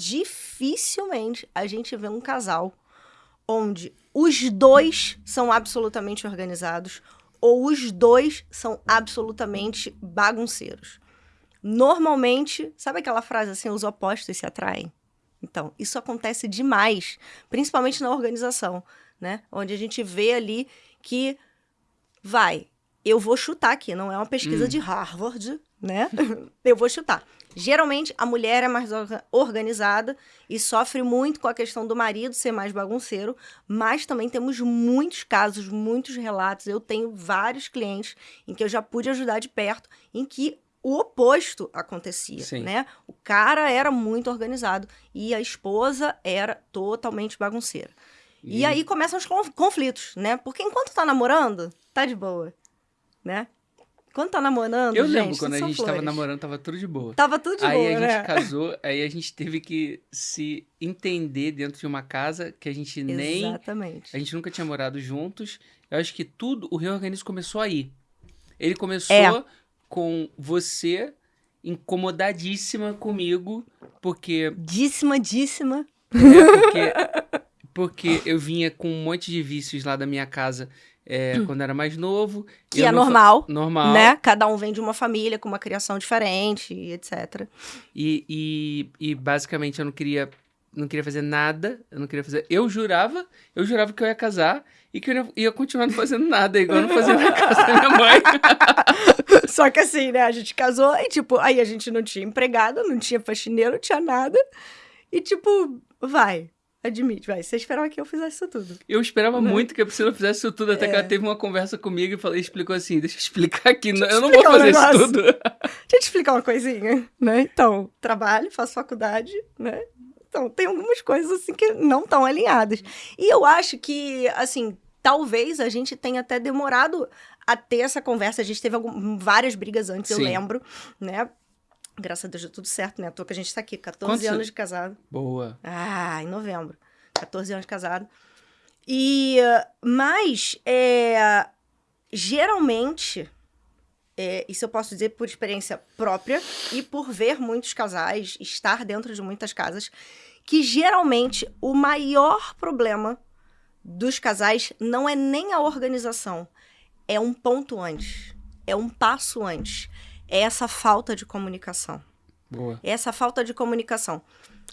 dificilmente a gente vê um casal onde os dois são absolutamente organizados ou os dois são absolutamente bagunceiros. Normalmente, sabe aquela frase assim, os opostos se atraem? Então, isso acontece demais, principalmente na organização, né? Onde a gente vê ali que vai, eu vou chutar aqui, não é uma pesquisa hum. de Harvard, né? eu vou chutar. Geralmente, a mulher é mais organizada e sofre muito com a questão do marido ser mais bagunceiro, mas também temos muitos casos, muitos relatos. Eu tenho vários clientes em que eu já pude ajudar de perto, em que o oposto acontecia, Sim. né? O cara era muito organizado e a esposa era totalmente bagunceira. E, e aí começam os conflitos, né? Porque enquanto tá namorando, tá de boa, né? Quando tá namorando, Eu gente, lembro quando a gente flores. tava namorando, tava tudo de boa. Tava tudo de aí boa, Aí a né? gente casou, aí a gente teve que se entender dentro de uma casa que a gente nem... Exatamente. A gente nunca tinha morado juntos. Eu acho que tudo, o reorganismo começou aí. Ele começou é. com você incomodadíssima comigo, porque... Díssima, díssima. É, porque, porque eu vinha com um monte de vícios lá da minha casa é, hum. quando era mais novo. Que é normal. Fa... Normal. Né? Cada um vem de uma família com uma criação diferente, etc. E, e, e basicamente eu não queria não queria fazer nada, eu não queria fazer. Eu jurava, eu jurava que eu ia casar e que eu ia, ia continuar não fazendo nada, igual eu não fazia na casa da minha mãe. Só que assim, né? A gente casou e, tipo, aí a gente não tinha empregado, não tinha faxineiro, não tinha nada. E, tipo, vai. Admite, vai. Você esperava que eu fizesse isso tudo. Eu esperava não. Né? muito que a Priscila fizesse isso tudo, até é. que ela teve uma conversa comigo e falou, explicou assim: deixa eu explicar aqui, eu, eu não vou fazer um isso tudo. Deixa eu te explicar uma coisinha, né? Então, trabalho, faço faculdade, né? Então, tem algumas coisas assim que não estão alinhadas. E eu acho que, assim, talvez a gente tenha até demorado a ter essa conversa. A gente teve algum, várias brigas antes, Sim. eu lembro, né? Graças a Deus deu tudo certo, né? À toa que a gente tá aqui, 14 Quantos... anos de casado. Boa. Ah, em novembro. 14 anos de casado. E, mas, é, geralmente, é, isso eu posso dizer por experiência própria e por ver muitos casais, estar dentro de muitas casas, que geralmente o maior problema dos casais não é nem a organização, é um ponto antes, é um passo antes é essa falta de comunicação. Boa. É essa falta de comunicação.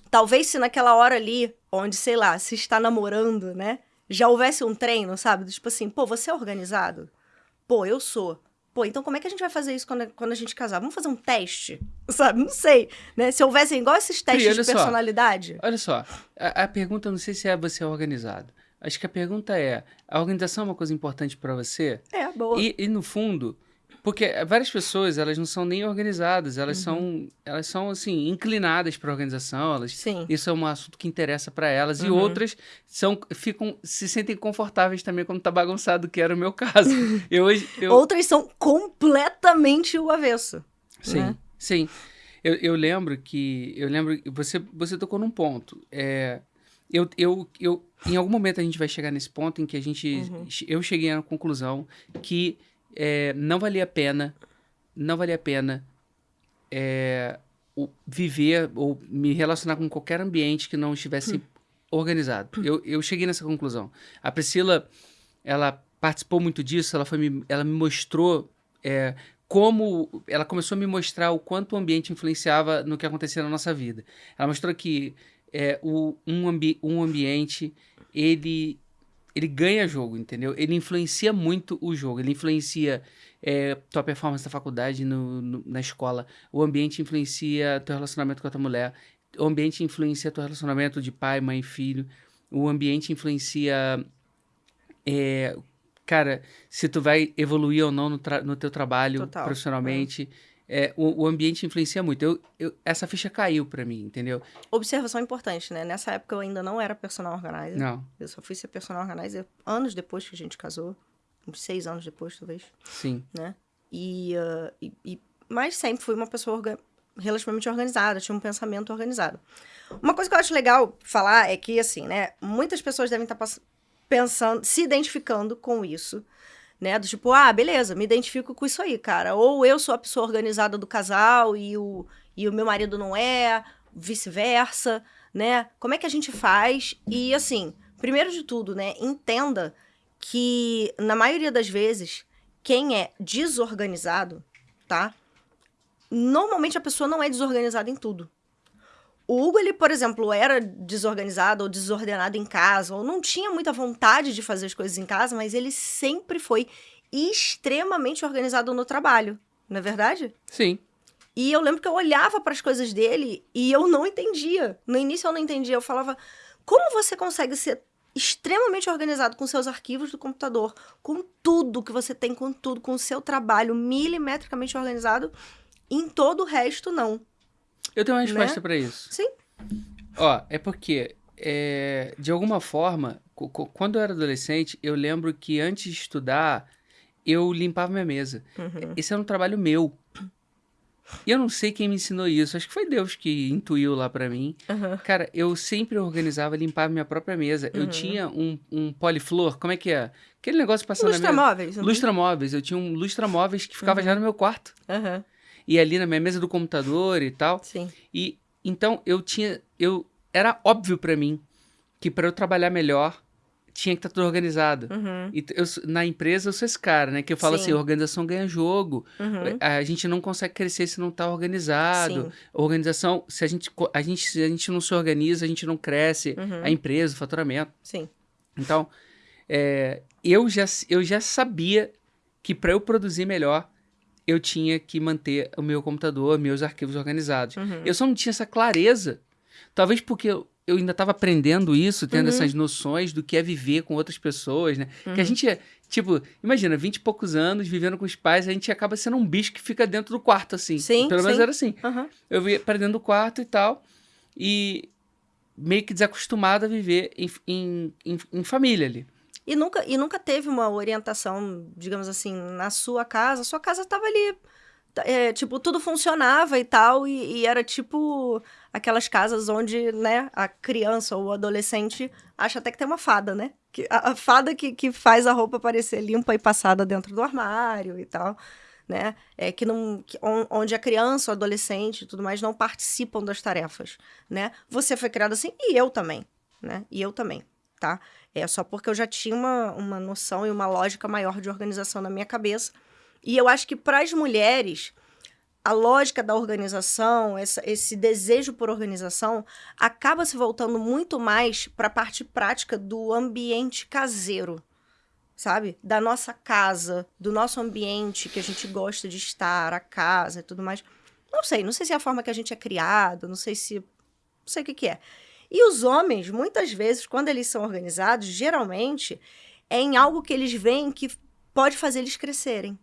Talvez se naquela hora ali, onde, sei lá, se está namorando, né? Já houvesse um treino, sabe? Tipo assim, pô, você é organizado? Pô, eu sou. Pô, então como é que a gente vai fazer isso quando, quando a gente casar? Vamos fazer um teste? Sabe? Não sei. Né? Se houvessem igual esses testes de personalidade. Só, olha só, a, a pergunta não sei se é você é organizado. Acho que a pergunta é: a organização é uma coisa importante para você? É, boa. E, e no fundo, porque várias pessoas, elas não são nem organizadas, elas uhum. são, elas são assim, inclinadas para a organização, elas Sim. isso é um assunto que interessa para elas uhum. e outras são ficam se sentem confortáveis também quando tá bagunçado, que era o meu caso. eu, eu... Outras são completamente o avesso. Sim. Né? Sim. Eu, eu lembro que eu lembro você você tocou num ponto. É, eu, eu, eu, em algum momento a gente vai chegar nesse ponto em que a gente. Uhum. Eu cheguei à conclusão que é, não valia a pena, não valia a pena é, o, viver ou me relacionar com qualquer ambiente que não estivesse hum. organizado. Hum. Eu, eu cheguei nessa conclusão. A Priscila, ela participou muito disso, ela, foi me, ela me mostrou é, como ela começou a me mostrar o quanto o ambiente influenciava no que acontecia na nossa vida. Ela mostrou que é, o, um, ambi um ambiente ele ele ganha jogo, entendeu? Ele influencia muito o jogo, ele influencia é, tua performance na faculdade, no, no, na escola, o ambiente influencia teu relacionamento com a tua mulher, o ambiente influencia teu relacionamento de pai, mãe, filho, o ambiente influencia, é, cara, se tu vai evoluir ou não no, no teu trabalho Total, profissionalmente. É é, o, o, ambiente influencia muito. Eu, eu, essa ficha caiu para mim, entendeu? Observação importante, né? Nessa época eu ainda não era personal organizer. Não. Eu só fui ser personal organizer anos depois que a gente casou. Uns seis anos depois, talvez. Sim. Né? E, uh, e, e mas sempre fui uma pessoa orga relativamente organizada, tinha um pensamento organizado. Uma coisa que eu acho legal falar é que, assim, né? Muitas pessoas devem estar pensando, se identificando com isso né? Do tipo, ah, beleza, me identifico com isso aí, cara. Ou eu sou a pessoa organizada do casal e o, e o meu marido não é. vice-versa, né? Como é que a gente faz? E assim, primeiro de tudo, né, entenda que na maioria das vezes quem é desorganizado, tá? Normalmente a pessoa não é desorganizada em tudo. O Hugo, ele, por exemplo, era desorganizado ou desordenado em casa, ou não tinha muita vontade de fazer as coisas em casa, mas ele sempre foi extremamente organizado no trabalho, não é verdade? Sim. E eu lembro que eu olhava para as coisas dele e eu não entendia. No início eu não entendia. Eu falava: como você consegue ser extremamente organizado com seus arquivos do computador, com tudo que você tem, com tudo, com o seu trabalho milimetricamente organizado, em todo o resto, não. Eu tenho uma resposta né? para isso. Sim. Ó, é porque, é, de alguma forma, quando eu era adolescente, eu lembro que antes de estudar, eu limpava minha mesa. Uhum. Esse era um trabalho meu. E eu não sei quem me ensinou isso. Acho que foi Deus que intuiu lá para mim. Uhum. Cara, eu sempre organizava, limpava minha própria mesa. Uhum. Eu tinha um, um poliflor, como é que é? Aquele negócio passando lustra na mesa. Móveis, uhum. Lustra móveis. Eu tinha um lustra móveis que ficava já no meu quarto. E ali na minha mesa do computador e tal. Sim. E então eu tinha. eu Era óbvio para mim que para eu trabalhar melhor, tinha que estar tá tudo organizado. Uhum. E eu, na empresa eu sou esse cara, né? Que eu falo Sim. assim, organização ganha jogo. Uhum. A, a, gente não consegue crescer se não está organizado. Sim. Organização, se a, gente, a gente, se a gente não se organiza, a gente não cresce. Uhum. A empresa, o faturamento. Sim. Então, é, eu, já, eu já sabia que para eu produzir melhor, eu tinha que manter o meu computador, meus arquivos organizados. Uhum. Eu só não tinha essa clareza. Talvez porque eu, eu ainda estava aprendendo isso, tendo uhum. essas noções do que é viver com outras pessoas, né? Uhum. Que a uhum. gente é, tipo, imagina, vinte e poucos anos vivendo com os pais, a gente acaba sendo um bicho que fica dentro do quarto, assim. Sim, Pelo sim. menos era assim. Eu ia para dentro do quarto e tal, e meio que desacostumado a viver em, em, em, em família ali. E nunca, e nunca teve uma orientação, digamos assim, na sua casa. Sua casa estava ali é, tipo, tudo funcionava e tal, e, e, era tipo aquelas casas onde, né, a criança ou o adolescente acha até que tem uma fada, né? Que, a, a fada que, que faz a roupa parecer limpa e passada dentro do armário e tal, né? É que não, que, onde a criança, o adolescente e tudo mais não participam das tarefas, né? Você foi criado assim e eu também, né? E eu também, tá? É só porque eu já tinha uma, uma noção e uma lógica maior de organização na minha cabeça e eu acho que para as mulheres, a lógica da organização, essa, esse desejo por organização, acaba se voltando muito mais para a parte prática do ambiente caseiro, sabe? Da nossa casa, do nosso ambiente que a gente gosta de estar, a casa e tudo mais. Não sei, não sei se é a forma que a gente é criado, não sei se. Não sei o que, que é. E os homens, muitas vezes, quando eles são organizados, geralmente é em algo que eles veem que pode fazer eles crescerem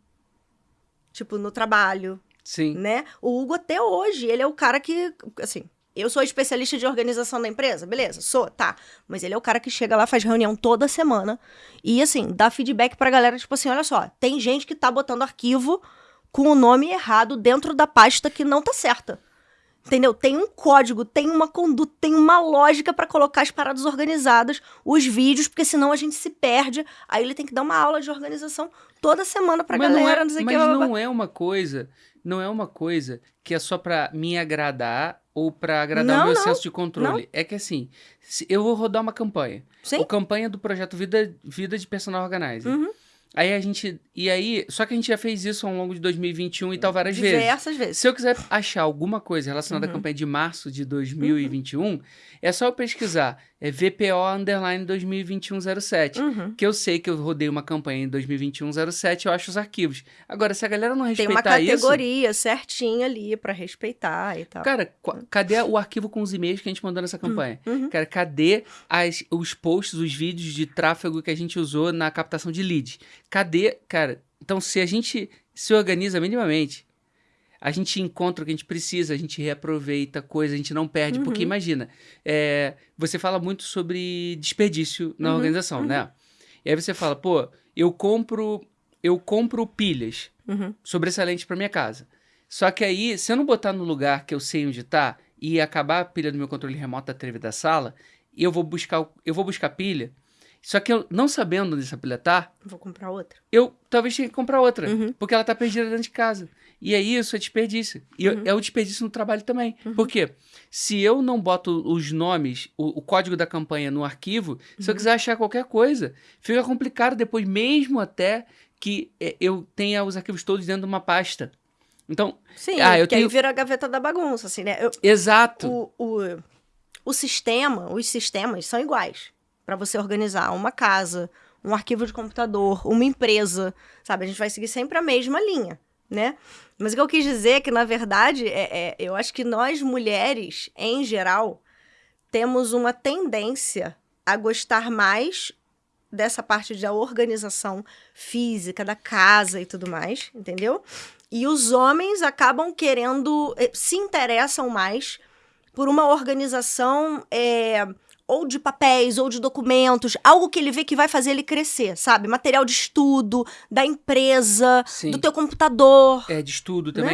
tipo, no trabalho. Sim. Né? O Hugo, até hoje, ele é o cara que, assim, eu sou especialista de organização da empresa, beleza? Sou, tá. Mas ele é o cara que chega lá, faz reunião toda semana e, assim, dá feedback pra galera, tipo assim, olha só, tem gente que tá botando arquivo com o nome errado dentro da pasta que não tá certa. Entendeu? Tem um código, tem uma conduta, tem uma lógica para colocar as paradas organizadas, os vídeos, porque senão a gente se perde. Aí ele tem que dar uma aula de organização toda semana pra mas galera, não, é, não sei mas que. não é uma coisa, não é uma coisa que é só para me agradar ou para agradar não, o meu senso de controle. Não. É que assim, eu vou rodar uma campanha. Sim. A campanha do projeto Vida, Vida de Personal Organizer. Uhum. Aí a gente. E aí. Só que a gente já fez isso ao longo de 2021 e tal várias Diversas vezes. Diversas vezes. Se eu quiser achar alguma coisa relacionada uhum. à campanha de março de 2021, uhum. é só eu pesquisar. É VPO underline 202107. Uhum. Que eu sei que eu rodei uma campanha em 202107, eu acho os arquivos. Agora, se a galera não respeitar isso. Tem uma categoria isso, certinha ali para respeitar e tal. Cara, cadê o arquivo com os e-mails que a gente mandou nessa campanha? Uhum. Cara, cadê as, os posts, os vídeos de tráfego que a gente usou na captação de lead? Cadê, cara? Então, se a gente se organiza minimamente, a gente encontra o que a gente precisa, a gente reaproveita coisa, a gente não perde. Uhum. Porque imagina, é, você fala muito sobre desperdício na uhum. organização, uhum. né? E aí você fala, pô, eu compro, eu compro pilhas uhum. sobressalentes para minha casa. Só que aí, se eu não botar no lugar que eu sei onde tá e acabar a pilha do meu controle remoto da TV da sala, eu vou buscar, eu vou buscar pilha só que eu, não sabendo onde essa pilha tá... Vou comprar outra. Eu talvez tenha que comprar outra. Uhum. Porque ela tá perdida dentro de casa. E aí isso é desperdício. E uhum. é o desperdício no trabalho também. Uhum. Por quê? Se eu não boto os nomes, o, o código da campanha no arquivo, se eu uhum. quiser achar qualquer coisa, fica complicado depois, mesmo até que é, eu tenha os arquivos todos dentro de uma pasta. Então, Sim, ah, eu que tenho... aí vira a gaveta da bagunça, assim, né? Eu, Exato. O, o, o sistema, os sistemas são iguais para você organizar uma casa, um arquivo de computador, uma empresa, sabe? A gente vai seguir sempre a mesma linha, né? Mas o que eu quis dizer é que, na verdade, é, é, eu acho que nós mulheres, em geral, temos uma tendência a gostar mais dessa parte da organização física, da casa e tudo mais, entendeu? E os homens acabam querendo, eh, se interessam mais por uma organização é, ou de papéis ou de documentos, algo que ele vê que vai fazer ele crescer, sabe? Material de estudo, da empresa, Sim. do teu computador. É, de estudo também. Né?